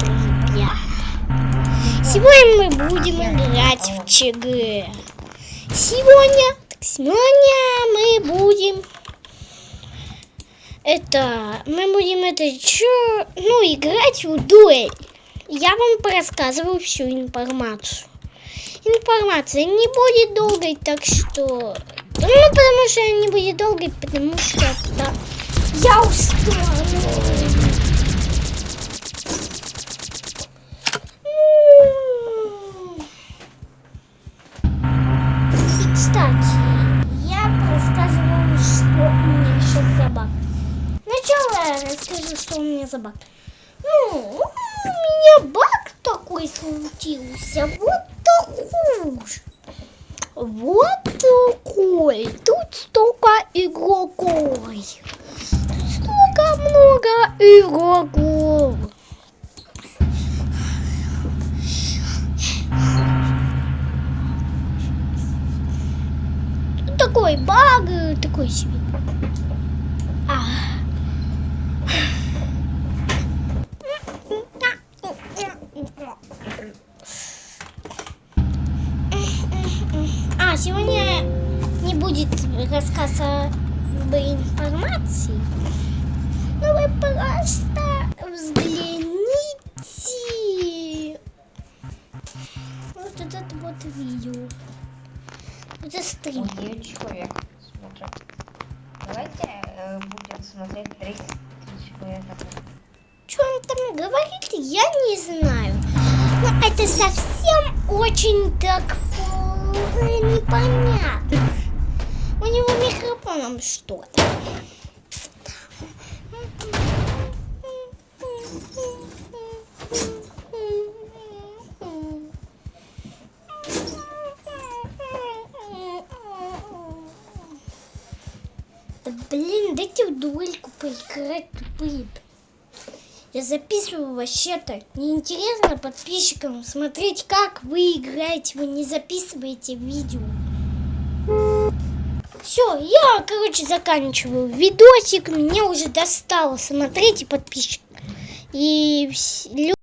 Привет! Сегодня мы будем играть в ЧГ. Сегодня, так сегодня мы будем это, мы будем это чё, ну, играть в дуэль. Я вам рассказываю всю информацию. Информация не будет долгой, так что, ну, потому что не будет долгой, потому что да, я устала. Кстати, я рассказывала, что у меня сейчас за баг. Сначала я расскажу, что у меня за баг. Ну, у меня баг такой случился. Вот такой. Вот такой. Тут столько игроков. Столько много игроков. Такой баг, такой себе. А. а, сегодня не будет рассказа об информации. Но вы просто взгляните. Вот этот вот видео. Это стрим. 9 человек смотрят. Давайте э, будем смотреть 30 человек. Что он там говорит, я не знаю. Но это совсем очень так непонятно. У него микрофоном что-то. Блин, дайте в дуэльку поиграть, тупые. Я записываю вообще-то. Неинтересно подписчикам смотреть, как вы играете. Вы не записываете видео. Все, я, короче, заканчиваю видосик. Меня уже достало. Смотрите, подписчик. И